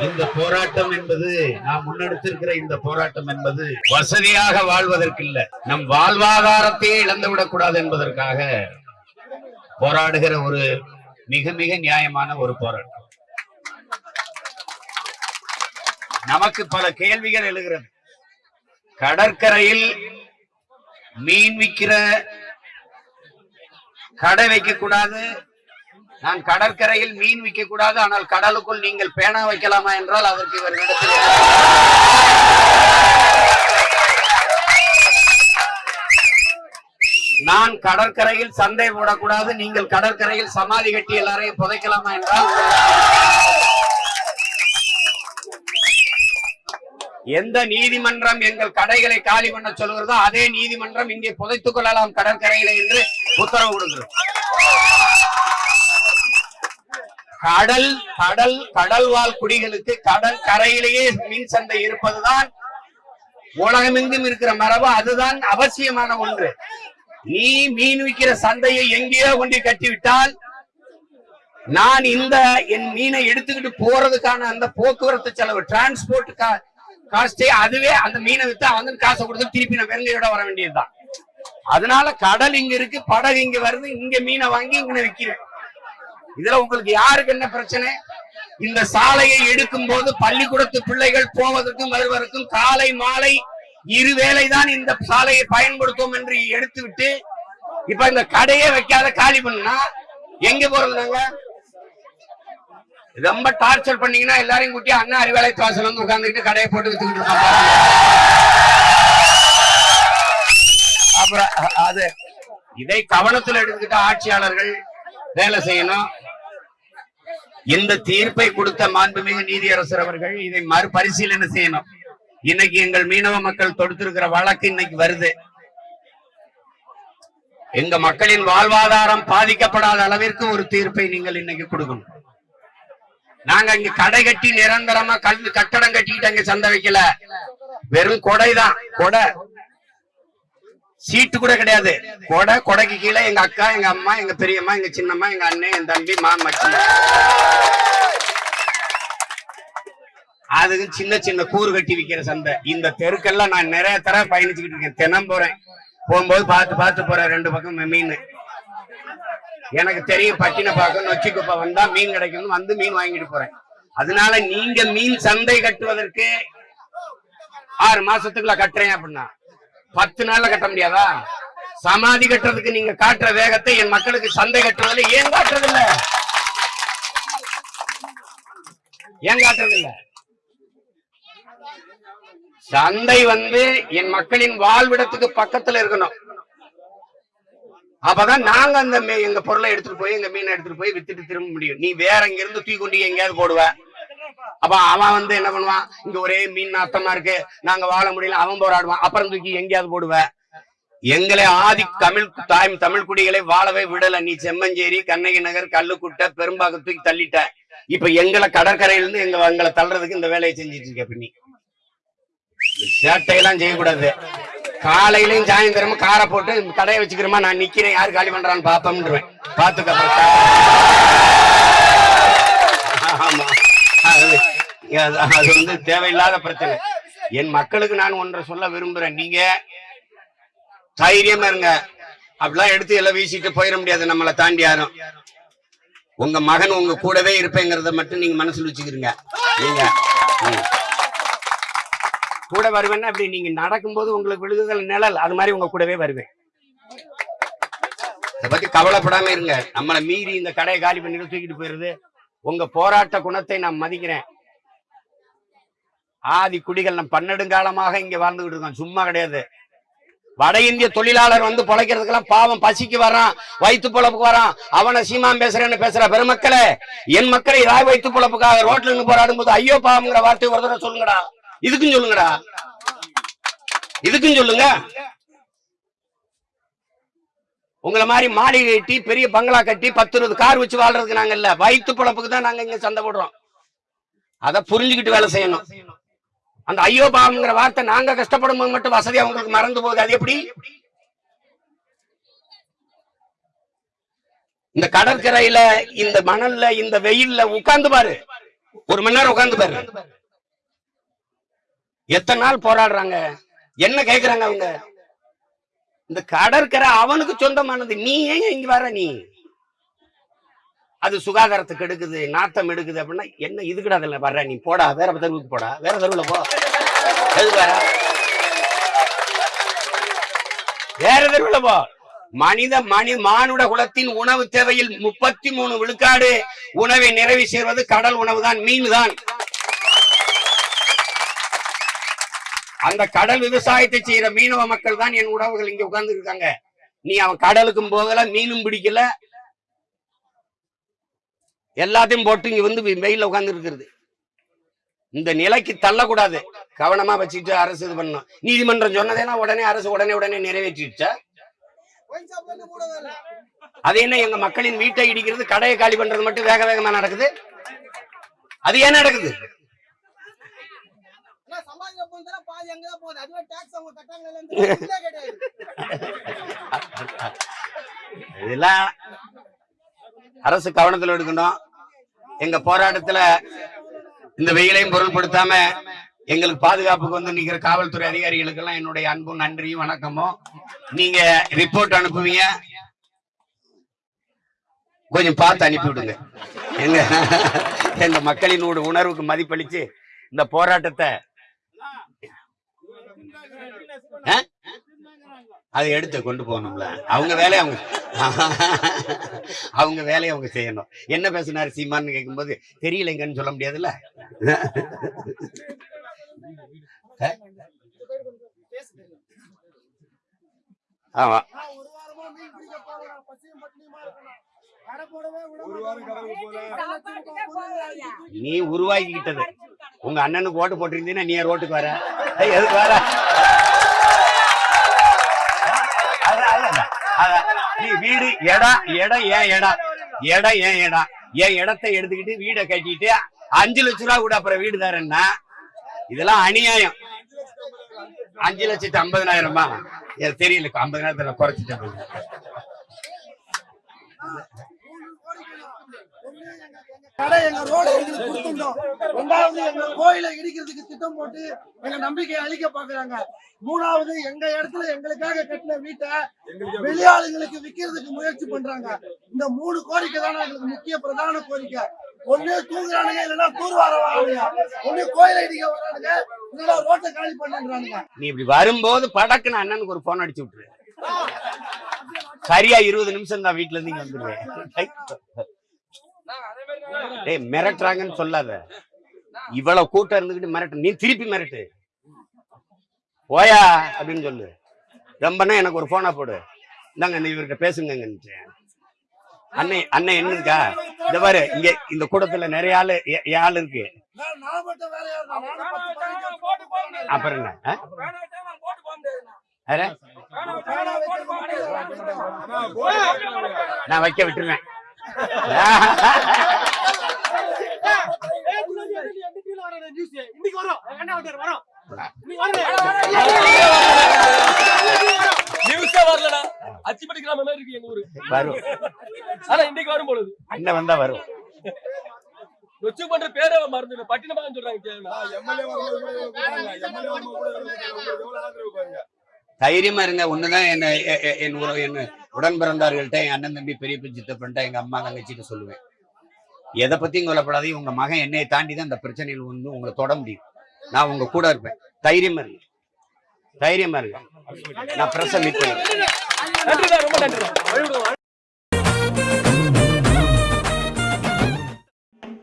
இந்த போராட்டம் என்பது நாம் முன்னெடுத்திருக்கிற இந்த போராட்டம் என்பது வசதியாக வாழ்வதற்கு இல்ல நம் வாழ்வாதாரத்தையே இழந்து விடக்கூடாது என்பதற்காக போராடுகிற ஒரு மிக மிக நியாயமான ஒரு போராட்டம். நமக்கு பல கேள்விகள் எழுகிறது. கடற்கரையில் மீன் விக்கிற கடை வைக்க கூடாது நான் கடற்கரையில் மீன் விற்க கூடாது ஆனால் கடலுக்குள் நீங்கள் பேனா வைக்கலாமா என்றால் அதற்கு இவர்களிடத்தில் நான் கடற்கரையில் சந்தை போடக்கூடாது நீங்கள் கடற்கரையில் சமாதி கட்டி எல்லாரையும் புதைக்கலாமா என்றால் எந்த நீதிமன்றம் எங்கள் கடைகளை காலி பண்ண சொல்கிறதோ அதே நீதிமன்றம் இங்கே புதைத்துக் கொள்ளலாம் கடற்கரையில என்று உத்தரவு கொடுக்கிறது. கடல் கடல் கடல்வாழ் குடிகளுக்கு கடல் கரையிலேயே மீன் சந்தை இருப்பதுதான் உலகமெங்கும் இருக்கிற மரபு அதுதான் அவசியமான ஒன்று. நீ மீன் விற்கிற சந்தையை எங்கேயோ கொண்டு கட்டிவிட்டால் நான் இந்த என் மீனை எடுத்துக்கிட்டு போறதுக்கான அந்த போக்குவரத்து செலவு டிரான்ஸ்போர்ட் காஸ்டே அதுவே அந்த மீனை வித்து அவன் காசை கொடுத்து திருப்பி நான் வெறுங்கையோட வர வேண்டியதுதான். அதனால கடல் இங்க இருக்கு படகு இங்க வருது இங்க மீனை வாங்கி இங்க விக்கிறேன். இதுல உங்களுக்கு யாருக்கு என்ன பிரச்சனை? இந்த சாலையை எடுக்கும் போது பள்ளிக்கூடத்து பிள்ளைகள் போவதற்கும் வருவதற்கும் காலை மாலை இருவேளை தான் இந்த சாலையை பயன்படுத்தும் என்று எடுத்து விட்டு இப்ப இந்த கடையே வைக்காத காலி பண்ணா எங்க போறது நாங்க? ரொம்ப டார்ச்சர் பண்ணீங்கன்னா எல்லாரையும் கூட்டி அண்ணா அறிவாலை வாசல் வந்து உட்கார்ந்துட்டு கடையை போட்டு வித்துக்கிட்டு இருக்காங்க அப்புறம் அது இதை கவனத்தில் எடுத்துக்கிட்ட ஆட்சியாளர்கள் வேலை செய்யணும். இந்த தீர்ப்பை கொடுத்த மாண்புமிகு நீதியரசர் அவர்கள் இதை மறுபரிசீலனை செய்யணும். இன்னைக்கு எங்கள் மீனவ மக்கள் தொடுத்திருக்கிற வழக்கு இன்னைக்கு வருது. எங்க மக்களின் வாழ்வாதாரம் பாதிக்கப்படாத அளவிற்கு ஒரு தீர்ப்பை நீங்கள் இன்னைக்கு கொடுக்கணும். நாங்க இங்க கடை கட்டி நிரந்தரமா கல் கட்டடம் கட்டிக்கிட்டு அங்க சந்தை வைக்கல. வெறும் கொடைதான். கொடை. சீட்டு கூட கிடையாது. கொடை கொடைக்கு கீழே எங்க அக்கா எங்க அம்மா எங்க பெரியம்மா எங்க சின்னம்மா எங்க அண்ணன் என் தம்பி மாமச்சி அதுக்கு சின்ன சின்ன கூறு கட்டி விக்கிற சந்தை. இந்த தெருக்கெல்லாம் நான் நிறைய தர பயணிச்சுக்கிட்டு இருக்கேன். தினம் போறேன். போகும்போது பார்த்து பார்த்து போறேன் ரெண்டு பக்கம் மீன். எனக்கு தெரியும் பட்டின பார்க்க நொச்சி குப்பை வந்தா மீன் கிடைக்கும் வந்து மீன் வாங்கிட்டு போறேன். அதனால நீங்க மீன் சந்தை கட்டுவதற்கு ஆறு மாசத்துக்குள்ள கட்டுறேன் அப்படின்னா பத்து நாள்ல கட்ட முடியாதா? சமாதி கட்டுறதுக்கு நீங்க காட்டுற வேகத்தை என் மக்களுக்கு சந்தை கட்டுறதுல ஏன் காட்டுறது இல்ல ஏன் காட்டுறது இல்ல சந்தை வந்து என் மக்களின் வாழ்விடத்துக்கு பக்கத்துல இருக்கணும். அப்பதான் நாங்க அந்த மீ- எங்க பொருளை எடுத்துட்டு போய் எங்க மீனை எடுத்துட்டு போய் வித்துட்டு திரும்ப முடியும். நீ வேற இங்க இருந்து தூக்கி கொண்டு எங்கேயாவது போடுவ. அப்ப அவன் வந்து என்ன பண்ணுவான்? இங்க ஒரே மீன் நாத்தமா இருக்கு. நாங்க வாழ முடியல அவன் போராடுவான். அப்புறம் தூக்கி எங்கேயாவது போடுவ? எங்களை ஆதி தமிழ் தாய் தமிழ் குடிகளை வாழவே விடல. நீ செம்மஞ்சேரி கண்ணகி நகர் கல்லுக்குட்டை பெரும்பாக்கம் தூக்கி தள்ளிட்ட. இப்ப எங்களை கடற்கரையிலிருந்து எங்க எங்களை தள்ளுறதுக்கு இந்த வேலையை செஞ்சிட்டு இருக்க பின்னி. சேட்டையெல்லாம் செய்யக்கூடாது. காலையிலயும் சாயந்தரமும் காரை போட்டு கடையை வச்சுக்கிறோமா? நான் நிக்கிறேன். யாரு காலி பண்றான்னு பாப்போம்ன்றேன். பாத்துக்க. ஆமா. அது வந்து தேவையில்லாத பிரச்சனை. என் மக்களுக்கு நான் ஒன்றை சொல்ல விரும்புறேன். நீங்க தைரியமா இருங்க. அப்படிலாம் எடுத்து எல்லாம் வீசிட்டு போயிட முடியாது. நம்மளை தாண்டி யாரும். உங்க மகன் உங்க கூடவே இருப்பேங்கிறத மட்டும் நீங்க மனசுல வச்சுக்கிறீங்க நீங்க கூட வருவேன்னா அப்படி நீங்க நடக்கும்போது உங்களுக்கு விழுகுதல் நிழல் அது மாதிரி உங்க கூடவே வருவேன். இதை பத்தி கவலைப்படாம இருங்க. நம்மளை மீறி இந்த கடையை காலி பண்ணிட்டு தூக்கிட்டு போயிருது உங்க போராட்ட குணத்தை நான் மதிக்கிறேன். ஆதி குடிகள் நம்ம பன்னெடுங்காலமாக இங்க வாழ்ந்துகிட்டு இருக்கோம் சும்மா கிடையாது. வட இந்திய தொழிலாளர் வந்து பொழைக்கிறதுக்கெல்லாம் பாவம். பசிக்கு வரான் வயிற்று பொழப்புக்கு வரான் அவனை சீமான் பேசுறேன்னு பேசுற. பெருமக்களே என் மக்களை ராய் வயிற்று பொழப்புக்காக ரோட்ல இருந்து போராடும் போது ஐயோ பாவம்ங்கிற வார்த்தை ஒரு தடவை சொல்லுங்கடா. இதுக்கும் சொல்லுங்கடா. இதுக்கும் சொல்லுங்க. உங்களை மாதிரி மாளிகை கட்டி பெரிய பங்களா கட்டி பத்து இருபது கார் வச்சு வாழ்றதுக்கு நாங்க இல்ல. வயிற்று பழப்புக்கு தான் நாங்க இங்க சண்டை போடுறோம். அத புரிஞ்சுக்கிட்டு வேலை செய்யணும். அந்த ஐயோ பாவம்ங்கிற வார்த்தை நாங்க கஷ்டப்படும் போது மட்டும் வசதி அவங்களுக்கு மறந்து போகுது. அது எப்படி? இந்த கடற்கரையில இந்த மணல்ல இந்த வெயில்ல உட்கார்ந்து பாரு. ஒரு மணி நேரம் உட்கார்ந்து பாரு. எத்தனை நாள் போராடுறாங்க? என்ன கேக்குறாங்க அவங்க? இந்த கடற்கரை அவனுக்கு சொந்தமானது. நீ ஏன் இங்க வர நீ? அது சுகாதாரத்துக்கு எடுக்குது நாத்தம் எடுக்குது அப்படின்னா என்ன இதுக்கிட்ட அதுல வர்ற நீ? போடா வேற தெருவுக்கு போடா வேற தெருவில் போ. எது வேற வேற தெருவுல போ. மனித மனி மானுட குலத்தின் உணவு தேவையில் முப்பத்தி மூணு விழுக்காடு உணவை நிறைவு செய்வது கடல் உணவு தான் மீன் தான் அந்த கடல் விவசாயத்தை செய்யற மீனவ மக்கள் தான் என் உணவுகள் இங்க உட்கார்ந்து இருக்காங்க நீ அவன் கடலுக்கும் போகல மீனும் பிடிக்கல. எல்லாத்தையும் போட்டு இங்க வந்து வெயில உட்கார்ந்து இருக்கிறது இந்த நிலைக்கு தள்ளக்கூடாது. கவனமா வச்சுட்டு அரசு இது பண்ணணும். நீதிமன்றம் சொன்னதெல்லாம் உடனே அரசு உடனே உடனே நிறைவேற்றிடுச்சா? அது என்ன எங்க மக்களின் வீட்டை இடிக்கிறது கடையை காலி பண்றது மட்டும் வேக வேகமா நடக்குது? அது ஏன் நடக்குது? பாதி அங்கதான் போகுது. அதுவே டாக்ஸ் அவங்க கிடையாது இதெல்லாம் அரசு கவனத்தில் எடுக்கணும். எங்க போராட்டத்துல இந்த வெயிலையும் பொருள்படுத்தாம எங்களுக்கு பாதுகாப்புக்கு வந்து நிக்கிற காவல்துறை அதிகாரிகளுக்கு எல்லாம் என்னுடைய அன்பும் நன்றியும் வணக்கமும். நீங்க ரிப்போர்ட் அனுப்புவீங்க. கொஞ்சம் பார்த்து அனுப்பி விடுங்க எங்க எங்க மக்களின் ஒரு உணர்வுக்கு மதிப்பளிச்சு இந்த போராட்டத்தை அதை எடுத்து கொண்டு போகணும்ல. அவங்க வேலையை அவங்க அவங்க வேலையை அவங்க செய்யணும். என்ன பேசினாரு சீமான்னு கேட்கும்போது தெரியலைங்கன்னு சொல்ல முடியாதுல்ல? ஆமா. நீ உருவாக்கிக்கிட்டது. உங்க அண்ணனுக்கு ஓட்டு போட்டிருந்தீங்கன்னா நீ ஏன் ரோட்டுக்கு வர. எதுக்கு வர? வீடு இடம் இடம் ஏன் இடம் இடம் ஏன் இடம் என் இடத்தை எடுத்துக்கிட்டு வீடை கட்டிட்டு அஞ்சு லட்ச ரூபா கூட அப்புறம் வீடு தரேன்னா இதெல்லாம் அநியாயம். அஞ்சு லட்சத்து ஐம்பதனாயிரமா? தெரியல ஐம்பதனாயிரத்துல குறைச்சிட்டேன். கடை எங்க ரோடு எங்களுக்கு கொடுத்துட்டோம். ரெண்டாவது எங்க கோயிலை இடிக்கிறதுக்கு திட்டம் போட்டு எங்க நம்பிக்கையை அழிக்க பாக்குறாங்க மூணாவது எங்க இடத்துல எங்களுக்காக கட்டின வீட்டை வெளியாளுங்களுக்கு விக்கிறதுக்கு முயற்சி பண்றாங்க. இந்த மூணு கோரிக்கை தானே எங்களுக்கு முக்கிய பிரதான கோரிக்கை. ஒண்ணு தூங்குறானுங்க இல்லைன்னா தூர்வார வரானுங்க. ஒண்ணு கோயிலை இடிக்க வரானுங்க இல்லைன்னா ரோட்டை காலி பண்ணுன்றானுங்க நீ இப்படி வரும்போது படக்குன்னு அண்ணனுக்கு ஒரு போன் அடிச்சு விட்டுரு. சரியா இருபது நிமிஷம் தான் வீட்டுல இருந்து இங்க வந்துருவேன். டேய் மிரட்டுறாங்கன்னு சொல்லாத. இவ்வளவு கூட்டம் இருந்துகிட்டு மிரட்டு. நீ திருப்பி மிரட்டு. போயா அப்படின்னு சொல்லு. ரொம்பனா எனக்கு ஒரு போனா போடு. இந்தாங்க இந்த இவர்கிட்ட பேசுங்க அண்ணன் அண்ணன் என்ன இருக்கா இந்த பாரு இங்க இந்த கூட்டத்துல நிறைய ஆளு ஆள் இருக்கு. அப்புறம் என்ன? நான் வைக்க விட்டுருவேன். இன்னைக்கு வரும் என்ன வரும் நியூஸே வரலடா. அச்சிப்பட்டி கிராமம் மாதிரி இருக்கு எங்க ஊரு. வரும். ஆனா இன்னைக்கு வரும் பொழுது. அண்ணன் வந்தா வரும். நொச்சு பண்ற பேரே மறந்து பட்டினமாக சொல்றாங்க கேளுடா. தைரியமா இருங்க. ஒண்ணுதான் என்ன என் உற- என் உடன் பிறந்தார்கள்ட்ட என் அண்ணன் தம்பி பெரிய சித்தப்பன்ட்ட எங்க அம்மா தங்கச்சிட்டு சொல்லுவேன். எதை பத்தியும் கொல்லப்படாதீங்க உங்க மகன் என்னை தாண்டி தான் இந்த பிரச்சனையில் வந்து உங்களை தொட முடியும். நான் உங்க கூட இருப்பேன். தைரியமா இருக்கு தைரியமா இருக்கு நான் பிரச மீட்